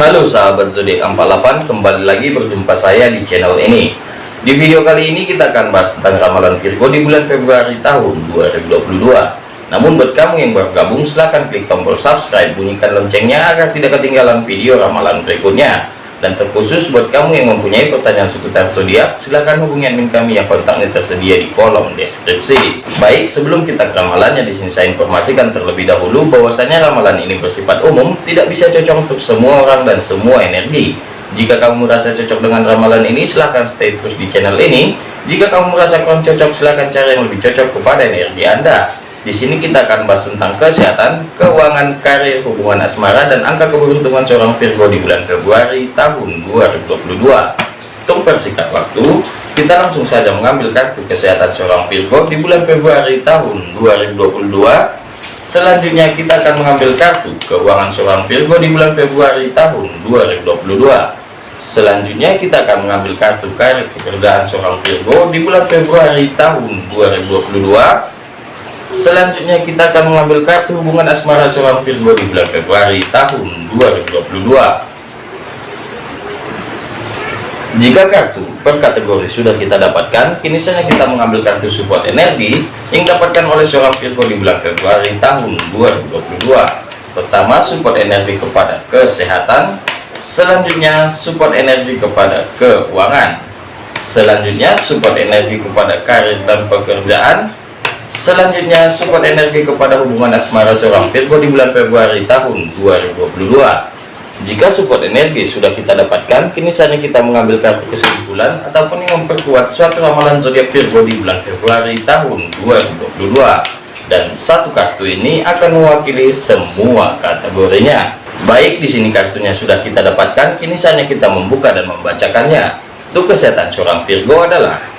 Halo sahabat zodiak 48 kembali lagi berjumpa saya di channel ini. Di video kali ini kita akan bahas tentang ramalan Virgo di bulan Februari tahun 2022 namun buat kamu yang baru gabung silahkan klik tombol subscribe bunyikan loncengnya agar tidak ketinggalan video ramalan berikutnya dan terkhusus buat kamu yang mempunyai pertanyaan seputar zodiak silahkan hubungi admin kami yang kontaknya tersedia di kolom deskripsi. Baik sebelum kita ke ramalannya di sini saya informasikan terlebih dahulu bahwasanya ramalan ini bersifat umum tidak bisa cocok untuk semua orang dan semua energi. Jika kamu merasa cocok dengan ramalan ini silahkan stay terus di channel ini. Jika kamu merasa kurang cocok silahkan cari yang lebih cocok kepada energi anda di sini kita akan bahas tentang kesehatan, keuangan, karir, hubungan asmara, dan angka keberuntungan seorang Virgo di bulan Februari tahun 2022. Untuk persingkat waktu, kita langsung saja mengambil kartu kesehatan seorang Virgo di bulan Februari tahun 2022. Selanjutnya kita akan mengambil kartu keuangan seorang Virgo di bulan Februari tahun 2022. Selanjutnya kita akan mengambil kartu karir pekerjaan seorang Virgo di bulan Februari tahun 2022 Selanjutnya kita akan mengambil kartu hubungan asmara seorang Virgo di bulan Februari tahun 2022. Jika kartu per kategori sudah kita dapatkan, kini saatnya kita mengambil kartu support energi yang dapatkan oleh seorang Virgo di bulan Februari tahun 2022. Pertama, support energi kepada kesehatan. Selanjutnya, support energi kepada keuangan. Selanjutnya, support energi kepada karir dan pekerjaan Selanjutnya support energi kepada hubungan asmara seorang Virgo di bulan Februari tahun 2022. Jika support energi sudah kita dapatkan, kini saatnya kita mengambil kartu kesimpulan ataupun yang memperkuat suatu ramalan zodiak Virgo di bulan Februari tahun 2022. Dan satu kartu ini akan mewakili semua kategorinya. Baik di sini kartunya sudah kita dapatkan, kini saatnya kita membuka dan membacakannya. Untuk kesehatan seorang Virgo adalah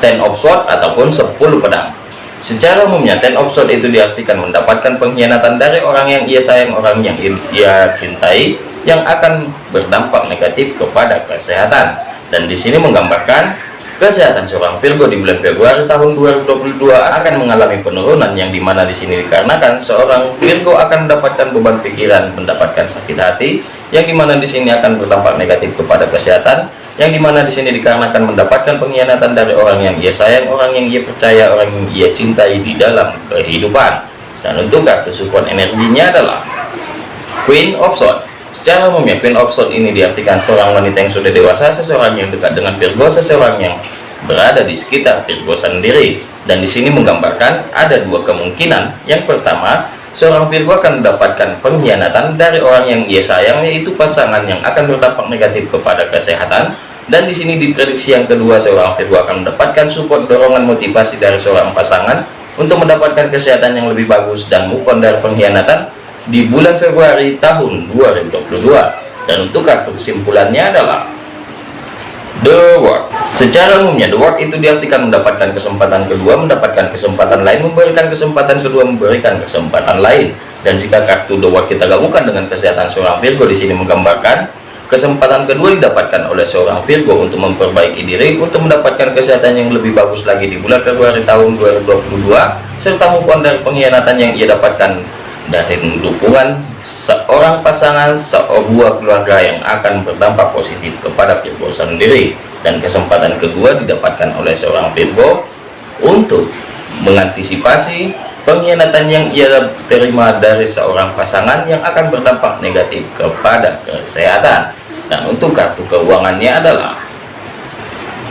ten of sword ataupun 10 pedang. Secara umumnya ten of sword itu diartikan mendapatkan pengkhianatan dari orang yang ia sayang orang yang ia cintai yang akan berdampak negatif kepada kesehatan. Dan di sini menggambarkan kesehatan seorang Virgo di bulan Februari tahun 2022 akan mengalami penurunan yang di mana di sini dikarenakan seorang Virgo akan mendapatkan beban pikiran mendapatkan sakit hati yang di mana di sini akan berdampak negatif kepada kesehatan yang di mana di sini dikarenakan mendapatkan pengkhianatan dari orang yang ia sayang, orang yang ia percaya, orang yang ia cintai di dalam kehidupan. Dan untuk kartu support energinya adalah Queen of Swords. Secara umumnya Queen of Swords ini diartikan seorang wanita yang sudah dewasa, seseorang yang dekat dengan Virgo, seseorang yang berada di sekitar Virgo sendiri. Dan di sini menggambarkan ada dua kemungkinan. Yang pertama, seorang Virgo akan mendapatkan pengkhianatan dari orang yang ia sayang, yaitu pasangan yang akan berdampak negatif kepada kesehatan dan di sini diprediksi yang kedua seorang Virgo akan mendapatkan support dorongan motivasi dari seorang pasangan untuk mendapatkan kesehatan yang lebih bagus dan move on dari pengkhianatan di bulan Februari tahun 2022 dan untuk kartu kesimpulannya adalah The World. Secara umumnya The World itu diartikan mendapatkan kesempatan kedua mendapatkan kesempatan lain memberikan kesempatan kedua memberikan kesempatan lain. Dan jika kartu The World kita gabungkan dengan kesehatan seorang Virgo di sini menggambarkan Kesempatan kedua didapatkan oleh seorang Virgo untuk memperbaiki diri untuk mendapatkan kesehatan yang lebih bagus lagi di bulan Februari tahun 2022 serta move dari pengkhianatan yang ia dapatkan dari dukungan seorang pasangan sebuah keluarga yang akan berdampak positif kepada Virgo sendiri. Dan kesempatan kedua didapatkan oleh seorang Virgo untuk mengantisipasi pengkhianatan yang ia terima dari seorang pasangan yang akan berdampak negatif kepada kesehatan. Dan untuk kartu keuangannya adalah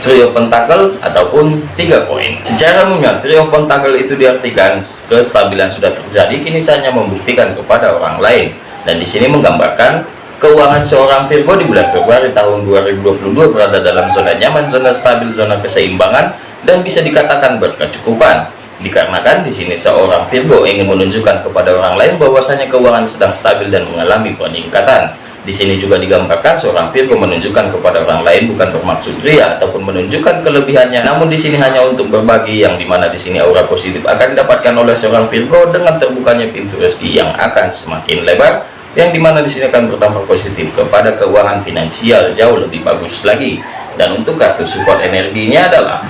trio pentakel ataupun tiga koin. Secara umumnya trio pentakel itu diartikan kestabilan sudah terjadi kini saatnya membuktikan kepada orang lain. Dan di sini menggambarkan keuangan seorang Virgo di bulan Februari tahun 2022 berada dalam zona nyaman zona stabil zona keseimbangan dan bisa dikatakan berkecukupan dikarenakan di sini seorang Virgo ingin menunjukkan kepada orang lain bahwasanya keuangan sedang stabil dan mengalami peningkatan. Di sini juga digambarkan seorang Virgo menunjukkan kepada orang lain bukan bermaksud ria ataupun menunjukkan kelebihannya, namun di sini hanya untuk berbagi yang di mana di sini aura positif akan didapatkan oleh seorang Virgo dengan terbukanya pintu rezeki yang akan semakin lebar, yang di mana di sini akan berdampak positif kepada keuangan finansial jauh lebih bagus lagi. Dan untuk kartu support energinya adalah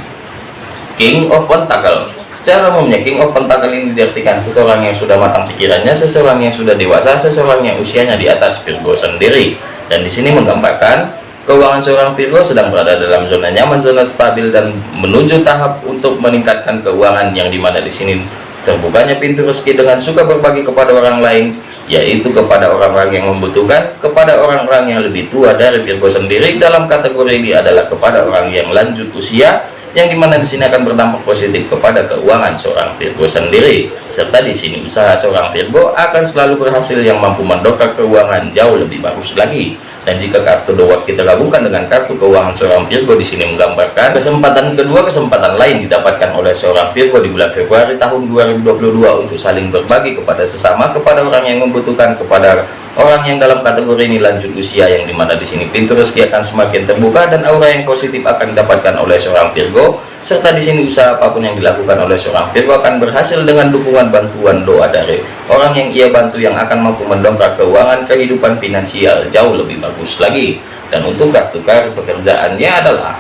King of Pentacle secara umumnya King of Pentacle ini diartikan seseorang yang sudah matang pikirannya seseorang yang sudah dewasa seseorang yang usianya di atas Virgo sendiri. Dan di sini menggambarkan keuangan seorang Virgo sedang berada dalam zona nyaman zona stabil dan menuju tahap untuk meningkatkan keuangan yang di mana di sini terbukanya pintu rezeki dengan suka berbagi kepada orang lain yaitu kepada orang-orang yang membutuhkan kepada orang-orang yang lebih tua dari Virgo sendiri. Dalam kategori ini adalah kepada orang yang lanjut usia yang di mana di sini akan berdampak positif kepada keuangan seorang Virgo sendiri. Serta di sini usaha seorang Virgo akan selalu berhasil yang mampu mendongkrak keuangan jauh lebih bagus lagi dan jika kartu dua kita gabungkan dengan kartu keuangan seorang Virgo di sini menggambarkan kesempatan kedua kesempatan lain didapatkan oleh seorang Virgo di bulan Februari tahun 2022 untuk saling berbagi kepada sesama kepada orang yang membutuhkan kepada orang yang dalam kategori ini lanjut usia yang di mana di sini pintu rezeki akan semakin terbuka dan aura yang positif akan didapatkan oleh seorang Virgo serta di sini usaha apa pun yang dilakukan oleh seorang Virgo akan berhasil dengan dukungan bantuan doa dari orang yang ia bantu yang akan mampu mendongkrak keuangan kehidupan finansial jauh lebih bagus lagi. Dan untuk kartu kartu pekerjaannya adalah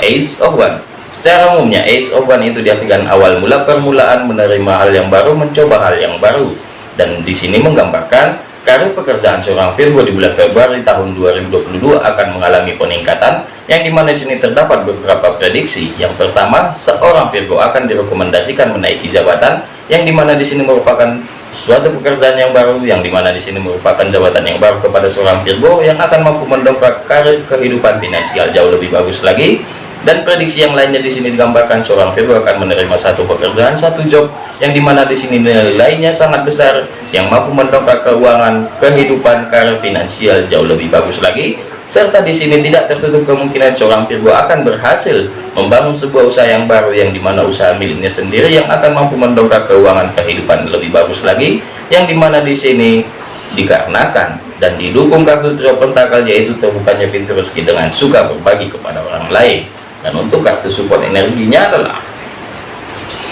Ace of One. Secara umumnya Ace of One itu diartikan awal mula permulaan menerima hal yang baru mencoba hal yang baru. Dan di sini menggambarkan Karir pekerjaan seorang Virgo di bulan Februari tahun 2022 akan mengalami peningkatan yang di mana di sini terdapat beberapa prediksi. Yang pertama, seorang Virgo akan direkomendasikan menaiki jabatan yang di mana di sini merupakan suatu pekerjaan yang baru yang di mana di sini merupakan jabatan yang baru kepada seorang Virgo yang akan mampu mendongkrak karir kehidupan finansial jauh lebih bagus lagi dan prediksi yang lainnya di sini digambarkan seorang Virgo akan menerima satu pekerjaan satu job yang di mana di sini nilainya sangat besar yang mampu mendongkrak keuangan kehidupan karir finansial jauh lebih bagus lagi. Serta di sini tidak tertutup kemungkinan seorang Virgo akan berhasil membangun sebuah usaha yang baru yang di mana usaha miliknya sendiri yang akan mampu mendongkrak keuangan kehidupan lebih bagus lagi yang di mana di sini dikarenakan dan didukung kartu trio pentakel yaitu terbukanya pintu rezeki dengan suka berbagi kepada orang lain dan untuk kartu support energinya adalah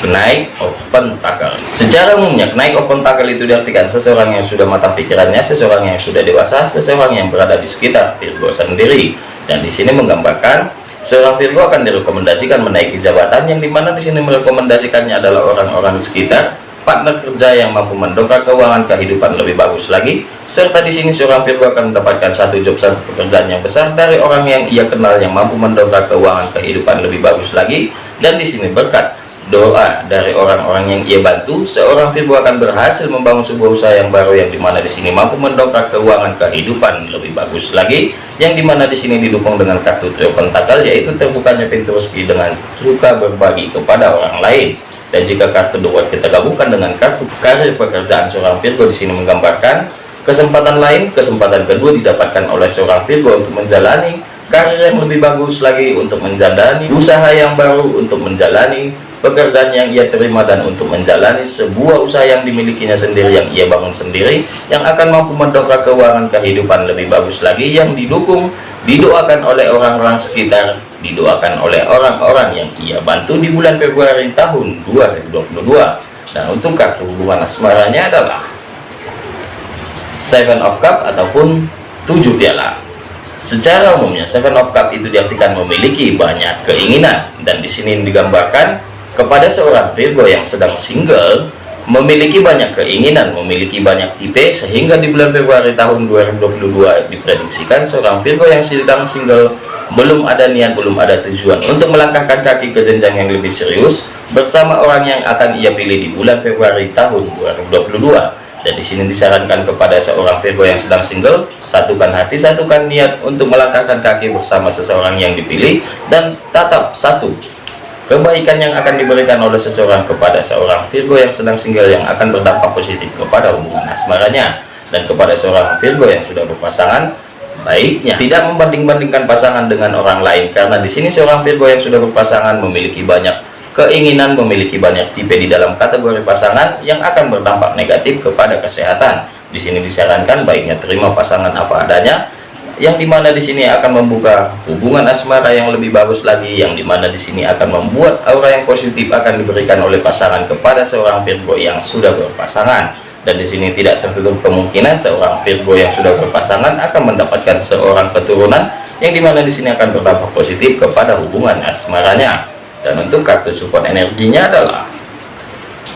kenaik open tackle. Secara umumnya kenaik open tackle itu diartikan seseorang yang sudah matang pikirannya seseorang yang sudah dewasa seseorang yang berada di sekitar Virgo sendiri. Dan di sini menggambarkan seorang Virgo akan direkomendasikan menaiki jabatan yang di mana di sini merekomendasikannya adalah orang-orang sekitar partner kerja yang mampu mendongkrak keuangan kehidupan lebih bagus lagi serta di sini seorang Virgo akan mendapatkan satu job satu pekerjaan yang besar dari orang yang ia kenal yang mampu mendongkrak keuangan kehidupan lebih bagus lagi. Dan di sini berkat doa dari orang-orang yang ia bantu seorang Virgo akan berhasil membangun sebuah usaha yang baru yang di mana di sini mampu mendongkrak keuangan kehidupan lebih bagus lagi yang di mana di sini didukung dengan kartu trio pentakel yaitu terbukanya pintu rezeki dengan suka berbagi kepada orang lain dan jika kartu dua kita gabungkan dengan kartu karir pekerjaan seorang Virgo di sini menggambarkan kesempatan lain kesempatan kedua didapatkan oleh seorang Virgo untuk menjalani karir yang lebih bagus lagi untuk menjalani usaha yang baru untuk menjalani pekerjaan yang ia terima dan untuk menjalani sebuah usaha yang dimilikinya sendiri yang ia bangun sendiri yang akan mampu mendongkrak keuangan kehidupan lebih bagus lagi yang didukung didoakan oleh orang-orang sekitar didoakan oleh orang-orang yang ia bantu di bulan Februari tahun 2022 dan untuk kartu hubungan asmaranya adalah Seven of Cup ataupun tujuh piala. Secara umumnya Seven of Cup itu diartikan memiliki banyak keinginan. Dan di sini digambarkan kepada seorang Virgo yang sedang single memiliki banyak keinginan memiliki banyak tipe sehingga di bulan Februari tahun 2022 diprediksikan seorang Virgo yang sedang single belum ada niat belum ada tujuan untuk melangkahkan kaki ke jenjang yang lebih serius bersama orang yang akan ia pilih di bulan Februari tahun 2022 dan di sini disarankan kepada seorang Virgo yang sedang single satukan hati satukan niat untuk melangkahkan kaki bersama seseorang yang dipilih dan tatap satu. Kebaikan yang akan diberikan oleh seseorang kepada seorang Virgo yang sedang single yang akan berdampak positif kepada hubungan asmaranya dan kepada seorang Virgo yang sudah berpasangan baiknya. Tidak membanding-bandingkan pasangan dengan orang lain karena di sini seorang Virgo yang sudah berpasangan memiliki banyak keinginan memiliki banyak tipe di dalam kategori pasangan yang akan berdampak negatif kepada kesehatan. Di sini disarankan baiknya terima pasangan apa adanya yang di mana di sini akan membuka hubungan asmara yang lebih bagus lagi yang di mana di sini akan membuat aura yang positif akan diberikan oleh pasangan kepada seorang Virgo yang sudah berpasangan dan di sini tidak tertutup kemungkinan seorang Virgo yang sudah berpasangan akan mendapatkan seorang keturunan yang di mana di sini akan berdampak positif kepada hubungan asmaranya. Dan untuk kartu support energinya adalah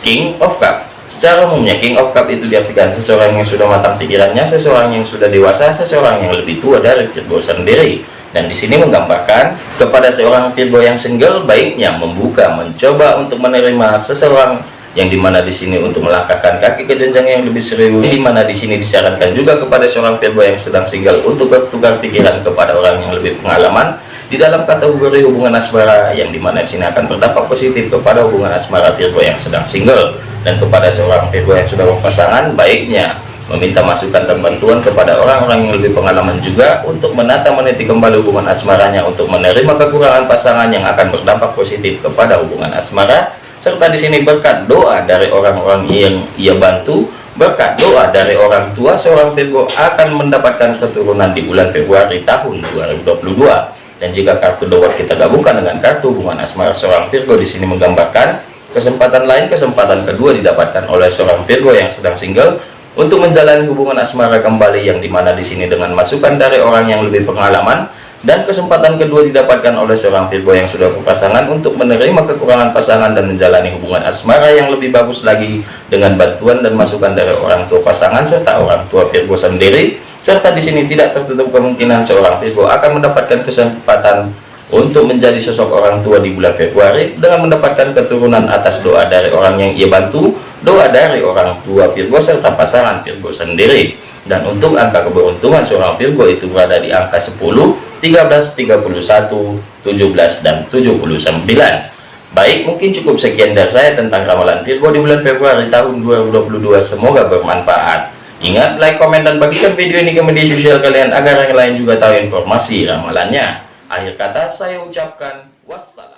King of Cup. Secara umumnya King of Cup itu diartikan seseorang yang sudah matang pikirannya seseorang yang sudah dewasa seseorang yang lebih tua dari Virgo sendiri. Dan di sini menggambarkan kepada seorang Virgo yang single baiknya membuka mencoba untuk menerima seseorang yang di mana di sini untuk melangkahkan kaki ke jenjang yang lebih serius di mana di sini disarankan juga kepada seorang Virgo yang sedang single untuk bertukar pikiran kepada orang yang lebih pengalaman. Di dalam kategori hubungan asmara yang di mana di sini akan berdampak positif kepada hubungan asmara Virgo yang sedang single dan kepada seorang Virgo yang sudah berpasangan baiknya meminta masukan dan bantuan kepada orang-orang yang lebih pengalaman juga untuk menata meniti kembali hubungan asmaranya untuk menerima kekurangan pasangan yang akan berdampak positif kepada hubungan asmara serta di sini berkat doa dari orang-orang yang ia bantu berkat doa dari orang tua seorang Virgo akan mendapatkan keturunan di bulan Februari tahun 2022 dan jika kartu doa kita gabungkan dengan kartu hubungan asmara seorang Virgo di sini menggambarkan kesempatan lain kesempatan kedua didapatkan oleh seorang Virgo yang sedang single. Untuk menjalani hubungan asmara kembali yang di mana di sini dengan masukan dari orang yang lebih pengalaman dan kesempatan kedua didapatkan oleh seorang Virgo yang sudah berpasangan untuk menerima kekurangan pasangan dan menjalani hubungan asmara yang lebih bagus lagi dengan bantuan dan masukan dari orang tua pasangan serta orang tua Virgo sendiri. Serta di sini tidak tertutup kemungkinan seorang Virgo akan mendapatkan kesempatan untuk menjadi sosok orang tua di bulan Februari dengan mendapatkan keturunan atas doa dari orang yang ia bantu doa dari orang tua Virgo serta pasangan Virgo sendiri. Dan untuk angka keberuntungan seorang Virgo itu berada di angka 10 13 31 17 dan 79 baik mungkin cukup sekian dari saya tentang ramalan Virgo di bulan Februari tahun 2022 semoga bermanfaat. Ingat like komen dan bagikan video ini ke media sosial kalian agar yang lain juga tahu informasi ramalannya. Akhir kata saya ucapkan wassalam.